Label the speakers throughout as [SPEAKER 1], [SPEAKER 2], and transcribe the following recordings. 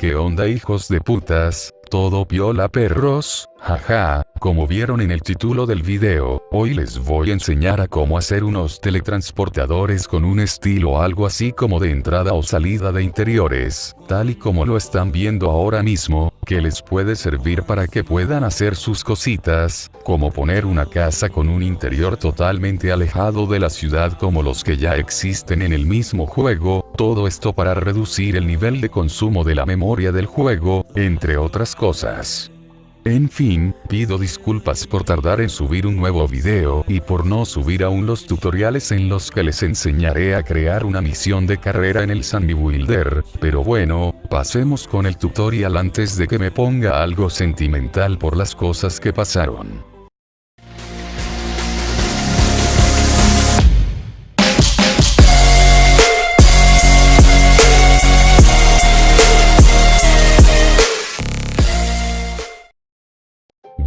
[SPEAKER 1] ¿Qué onda hijos de putas? Todo piola perros, jaja, como vieron en el título del video, hoy les voy a enseñar a cómo hacer unos teletransportadores con un estilo algo así como de entrada o salida de interiores, tal y como lo están viendo ahora mismo, que les puede servir para que puedan hacer sus cositas, como poner una casa con un interior totalmente alejado de la ciudad como los que ya existen en el mismo juego, todo esto para reducir el nivel de consumo de la memoria del juego, entre otras cosas. En fin, pido disculpas por tardar en subir un nuevo video y por no subir aún los tutoriales en los que les enseñaré a crear una misión de carrera en el Sunny Builder, pero bueno, pasemos con el tutorial antes de que me ponga algo sentimental por las cosas que pasaron.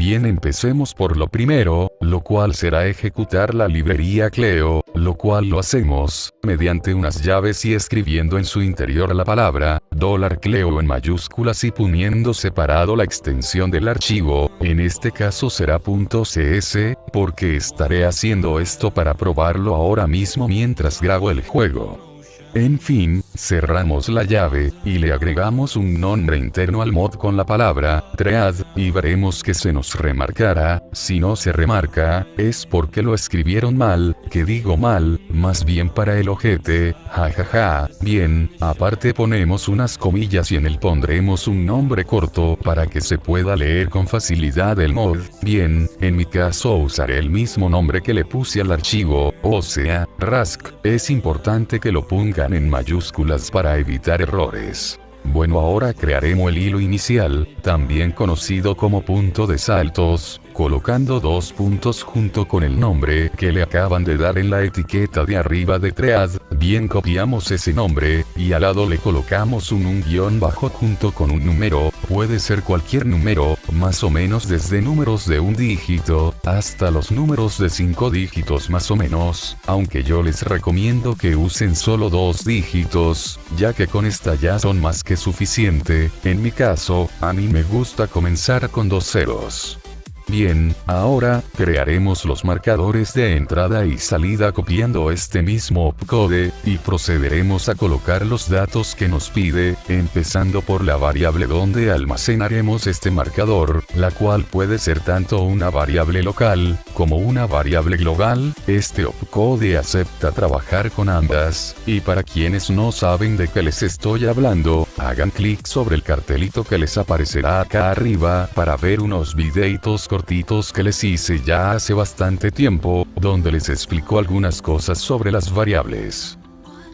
[SPEAKER 1] Bien empecemos por lo primero, lo cual será ejecutar la librería Cleo, lo cual lo hacemos, mediante unas llaves y escribiendo en su interior la palabra, dólar Cleo en mayúsculas y poniendo separado la extensión del archivo, en este caso será .cs, porque estaré haciendo esto para probarlo ahora mismo mientras grabo el juego. En fin, cerramos la llave, y le agregamos un nombre interno al mod con la palabra, tread, y veremos que se nos remarcará, si no se remarca, es porque lo escribieron mal, que digo mal, más bien para el ojete, jajaja, bien, aparte ponemos unas comillas y en él pondremos un nombre corto para que se pueda leer con facilidad el mod, bien, en mi caso usaré el mismo nombre que le puse al archivo, o sea, Rask, es importante que lo ponga en mayúsculas para evitar errores. Bueno ahora crearemos el hilo inicial, también conocido como punto de saltos, colocando dos puntos junto con el nombre que le acaban de dar en la etiqueta de arriba de Tread, bien copiamos ese nombre, y al lado le colocamos un un guion bajo junto con un número, puede ser cualquier número, más o menos desde números de un dígito, hasta los números de cinco dígitos más o menos, aunque yo les recomiendo que usen solo dos dígitos, ya que con esta ya son más que suficiente, en mi caso, a mí me gusta comenzar con dos ceros. Bien, ahora, crearemos los marcadores de entrada y salida copiando este mismo opcode, y procederemos a colocar los datos que nos pide, empezando por la variable donde almacenaremos este marcador, la cual puede ser tanto una variable local, como una variable global, este opcode acepta trabajar con ambas, y para quienes no saben de qué les estoy hablando, hagan clic sobre el cartelito que les aparecerá acá arriba, para ver unos videitos cortitos que les hice ya hace bastante tiempo, donde les explico algunas cosas sobre las variables.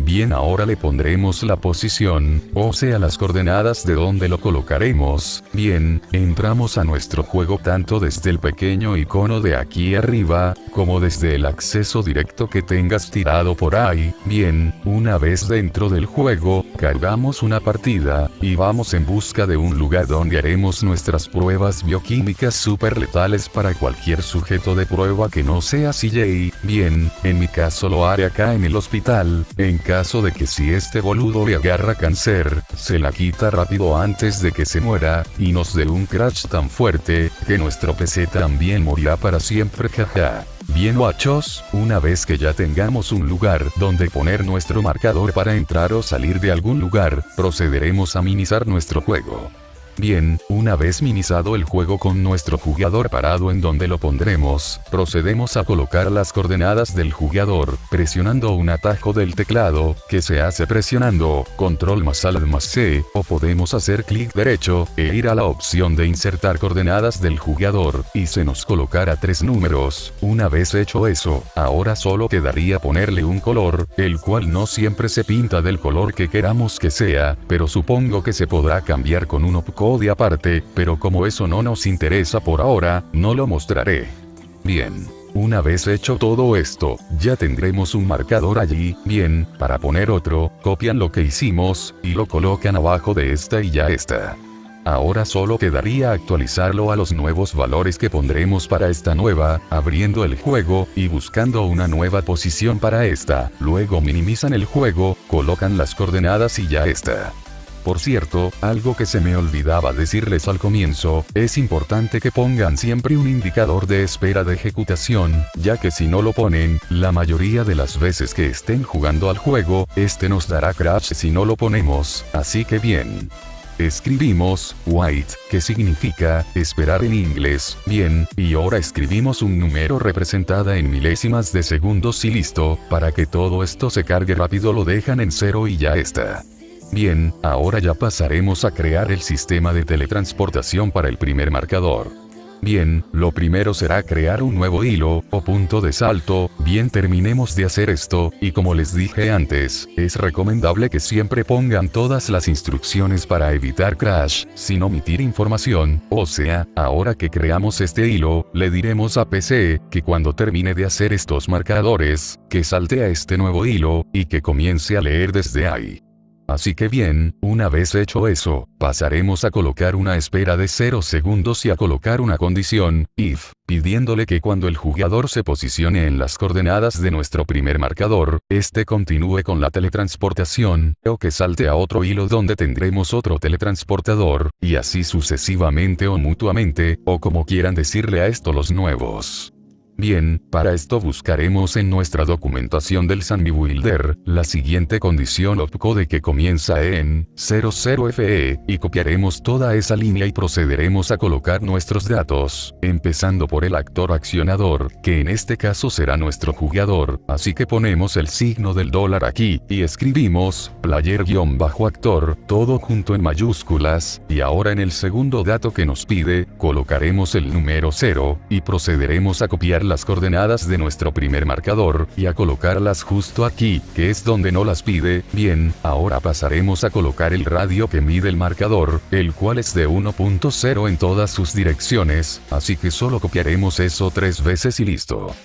[SPEAKER 1] Bien ahora le pondremos la posición, o sea las coordenadas de donde lo colocaremos. Bien, entramos a nuestro juego tanto desde el pequeño icono de aquí arriba, como desde el acceso directo que tengas tirado por ahí. Bien, una vez dentro del juego, cargamos una partida, y vamos en busca de un lugar donde haremos nuestras pruebas bioquímicas super letales para cualquier sujeto de prueba que no sea CJ. Bien, en mi caso lo haré acá en el hospital, en caso de que si este boludo le agarra cáncer, se la quita rápido antes de que se muera, y nos dé un crash tan fuerte, que nuestro PC también morirá para siempre jaja. Bien guachos, una vez que ya tengamos un lugar donde poner nuestro marcador para entrar o salir de algún lugar, procederemos a minimizar nuestro juego. Bien, una vez minimizado el juego con nuestro jugador parado en donde lo pondremos, procedemos a colocar las coordenadas del jugador, presionando un atajo del teclado, que se hace presionando, control más alt más C, o podemos hacer clic derecho, e ir a la opción de insertar coordenadas del jugador, y se nos colocará tres números, una vez hecho eso, ahora solo quedaría ponerle un color, el cual no siempre se pinta del color que queramos que sea, pero supongo que se podrá cambiar con un de aparte, pero como eso no nos interesa por ahora, no lo mostraré. Bien. Una vez hecho todo esto, ya tendremos un marcador allí, bien, para poner otro, copian lo que hicimos, y lo colocan abajo de esta y ya está. Ahora solo quedaría actualizarlo a los nuevos valores que pondremos para esta nueva, abriendo el juego, y buscando una nueva posición para esta, luego minimizan el juego, colocan las coordenadas y ya está. Por cierto, algo que se me olvidaba decirles al comienzo, es importante que pongan siempre un indicador de espera de ejecutación, ya que si no lo ponen, la mayoría de las veces que estén jugando al juego, este nos dará crash si no lo ponemos, así que bien. Escribimos, white, que significa, esperar en inglés, bien, y ahora escribimos un número representada en milésimas de segundos y listo, para que todo esto se cargue rápido lo dejan en cero y ya está. Bien, ahora ya pasaremos a crear el sistema de teletransportación para el primer marcador. Bien, lo primero será crear un nuevo hilo, o punto de salto, bien terminemos de hacer esto, y como les dije antes, es recomendable que siempre pongan todas las instrucciones para evitar crash, sin omitir información, o sea, ahora que creamos este hilo, le diremos a PC, que cuando termine de hacer estos marcadores, que salte a este nuevo hilo, y que comience a leer desde ahí. Así que bien, una vez hecho eso, pasaremos a colocar una espera de 0 segundos y a colocar una condición, if, pidiéndole que cuando el jugador se posicione en las coordenadas de nuestro primer marcador, este continúe con la teletransportación, o que salte a otro hilo donde tendremos otro teletransportador, y así sucesivamente o mutuamente, o como quieran decirle a esto los nuevos. Bien, para esto buscaremos en nuestra documentación del Sunny Builder, la siguiente condición opcode que comienza en 00FE, y copiaremos toda esa línea y procederemos a colocar nuestros datos, empezando por el actor accionador, que en este caso será nuestro jugador, así que ponemos el signo del dólar aquí, y escribimos, player-actor, todo junto en mayúsculas, y ahora en el segundo dato que nos pide, colocaremos el número 0, y procederemos a copiar las coordenadas de nuestro primer marcador, y a colocarlas justo aquí, que es donde no las pide, bien, ahora pasaremos a colocar el radio que mide el marcador, el cual es de 1.0 en todas sus direcciones, así que solo copiaremos eso tres veces y listo.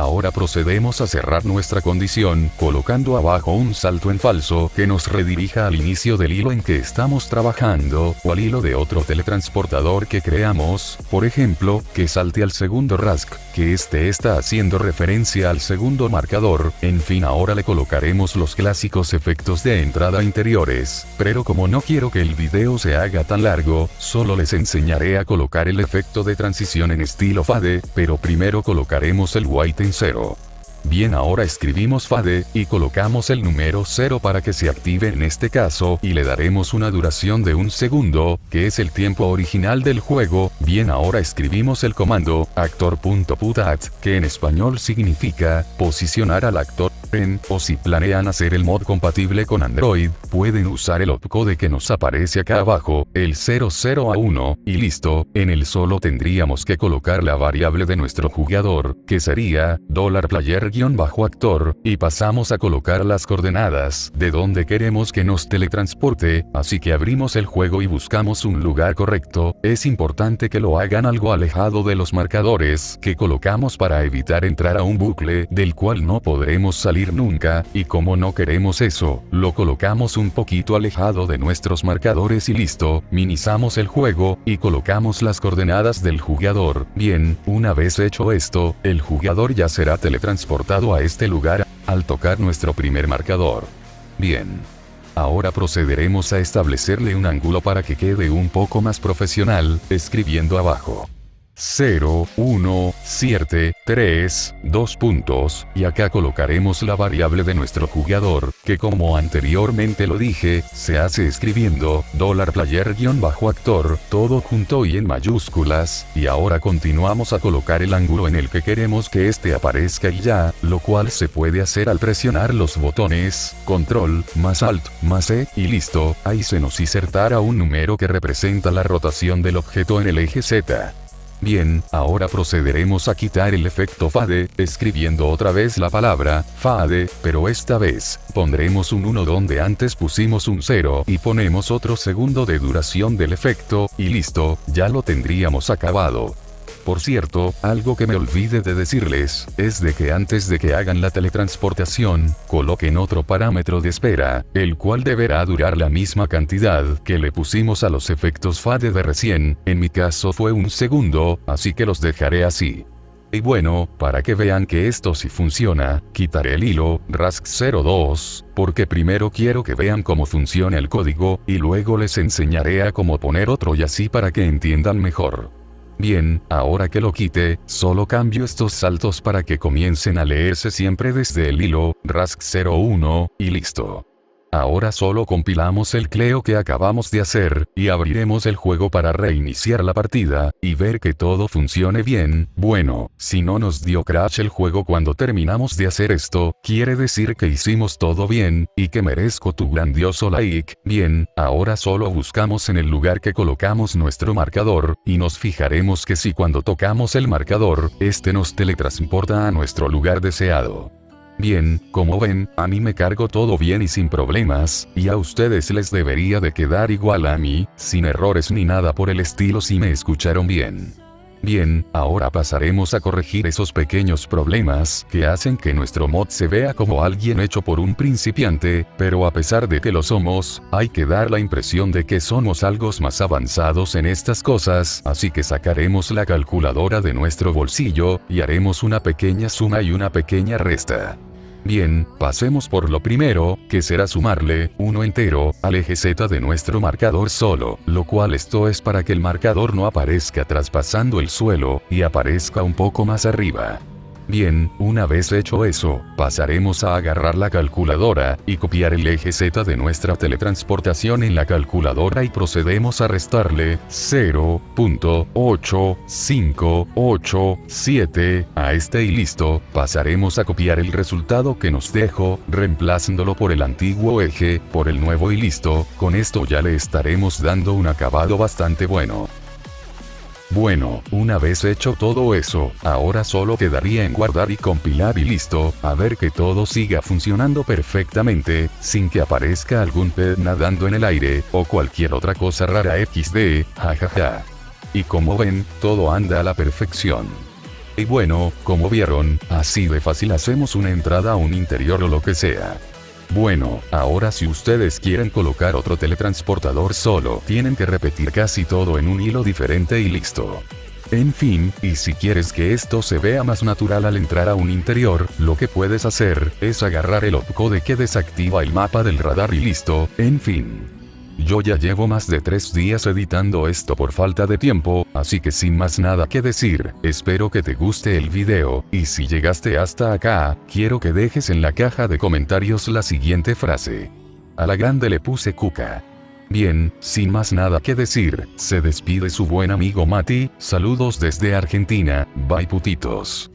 [SPEAKER 1] Ahora procedemos a cerrar nuestra condición, colocando abajo un salto en falso que nos redirija al inicio del hilo en que estamos trabajando, o al hilo de otro teletransportador que creamos, por ejemplo, que salte al segundo RASC, que este está haciendo referencia al segundo marcador, en fin ahora le colocaremos los clásicos efectos de entrada interiores, pero como no quiero que el video se haga tan largo, solo les enseñaré a colocar el efecto de transición en estilo fade, pero primero colocaremos el white en 0. Bien ahora escribimos fade, y colocamos el número 0 para que se active en este caso, y le daremos una duración de un segundo, que es el tiempo original del juego, bien ahora escribimos el comando, actor.putat, que en español significa, posicionar al actor o si planean hacer el mod compatible con Android, pueden usar el opcode que nos aparece acá abajo, el 00 a 1, y listo, en el solo tendríamos que colocar la variable de nuestro jugador, que sería, $player-actor, y pasamos a colocar las coordenadas, de donde queremos que nos teletransporte, así que abrimos el juego y buscamos un lugar correcto, es importante que lo hagan algo alejado de los marcadores que colocamos para evitar entrar a un bucle del cual no podremos salir nunca, y como no queremos eso, lo colocamos un poquito alejado de nuestros marcadores y listo, minimizamos el juego, y colocamos las coordenadas del jugador. Bien, una vez hecho esto, el jugador ya será teletransportado a este lugar, al tocar nuestro primer marcador. Bien. Ahora procederemos a establecerle un ángulo para que quede un poco más profesional, escribiendo abajo. 0, 1, 7, 3, 2 puntos, y acá colocaremos la variable de nuestro jugador, que como anteriormente lo dije, se hace escribiendo, $player-actor, todo junto y en mayúsculas, y ahora continuamos a colocar el ángulo en el que queremos que este aparezca y ya, lo cual se puede hacer al presionar los botones, control, más alt, más e, y listo, ahí se nos insertará un número que representa la rotación del objeto en el eje Z. Bien, ahora procederemos a quitar el efecto fade, escribiendo otra vez la palabra, fade, pero esta vez, pondremos un 1 donde antes pusimos un 0 y ponemos otro segundo de duración del efecto, y listo, ya lo tendríamos acabado. Por cierto, algo que me olvide de decirles, es de que antes de que hagan la teletransportación, coloquen otro parámetro de espera, el cual deberá durar la misma cantidad que le pusimos a los efectos FADE de recién, en mi caso fue un segundo, así que los dejaré así. Y bueno, para que vean que esto sí funciona, quitaré el hilo, RASC02, porque primero quiero que vean cómo funciona el código, y luego les enseñaré a cómo poner otro y así para que entiendan mejor. Bien, ahora que lo quite, solo cambio estos saltos para que comiencen a leerse siempre desde el hilo, RASC01, y listo. Ahora solo compilamos el Cleo que acabamos de hacer, y abriremos el juego para reiniciar la partida, y ver que todo funcione bien, bueno, si no nos dio crash el juego cuando terminamos de hacer esto, quiere decir que hicimos todo bien, y que merezco tu grandioso like, bien, ahora solo buscamos en el lugar que colocamos nuestro marcador, y nos fijaremos que si cuando tocamos el marcador, este nos teletransporta a nuestro lugar deseado. Bien, como ven, a mí me cargo todo bien y sin problemas, y a ustedes les debería de quedar igual a mí, sin errores ni nada por el estilo si me escucharon bien. Bien, ahora pasaremos a corregir esos pequeños problemas que hacen que nuestro mod se vea como alguien hecho por un principiante, pero a pesar de que lo somos, hay que dar la impresión de que somos algo más avanzados en estas cosas, así que sacaremos la calculadora de nuestro bolsillo, y haremos una pequeña suma y una pequeña resta. Bien, pasemos por lo primero, que será sumarle, uno entero, al eje Z de nuestro marcador solo, lo cual esto es para que el marcador no aparezca traspasando el suelo, y aparezca un poco más arriba. Bien, una vez hecho eso, pasaremos a agarrar la calculadora, y copiar el eje Z de nuestra teletransportación en la calculadora y procedemos a restarle 0.8587 a este y listo, pasaremos a copiar el resultado que nos dejó, reemplazándolo por el antiguo eje, por el nuevo y listo, con esto ya le estaremos dando un acabado bastante bueno. Bueno, una vez hecho todo eso, ahora solo quedaría en guardar y compilar y listo, a ver que todo siga funcionando perfectamente, sin que aparezca algún pez nadando en el aire, o cualquier otra cosa rara XD, jajaja. Y como ven, todo anda a la perfección. Y bueno, como vieron, así de fácil hacemos una entrada a un interior o lo que sea. Bueno, ahora si ustedes quieren colocar otro teletransportador solo, tienen que repetir casi todo en un hilo diferente y listo. En fin, y si quieres que esto se vea más natural al entrar a un interior, lo que puedes hacer, es agarrar el opcode que desactiva el mapa del radar y listo, en fin. Yo ya llevo más de tres días editando esto por falta de tiempo, así que sin más nada que decir, espero que te guste el video, y si llegaste hasta acá, quiero que dejes en la caja de comentarios la siguiente frase. A la grande le puse cuca. Bien, sin más nada que decir, se despide su buen amigo Mati, saludos desde Argentina, bye putitos.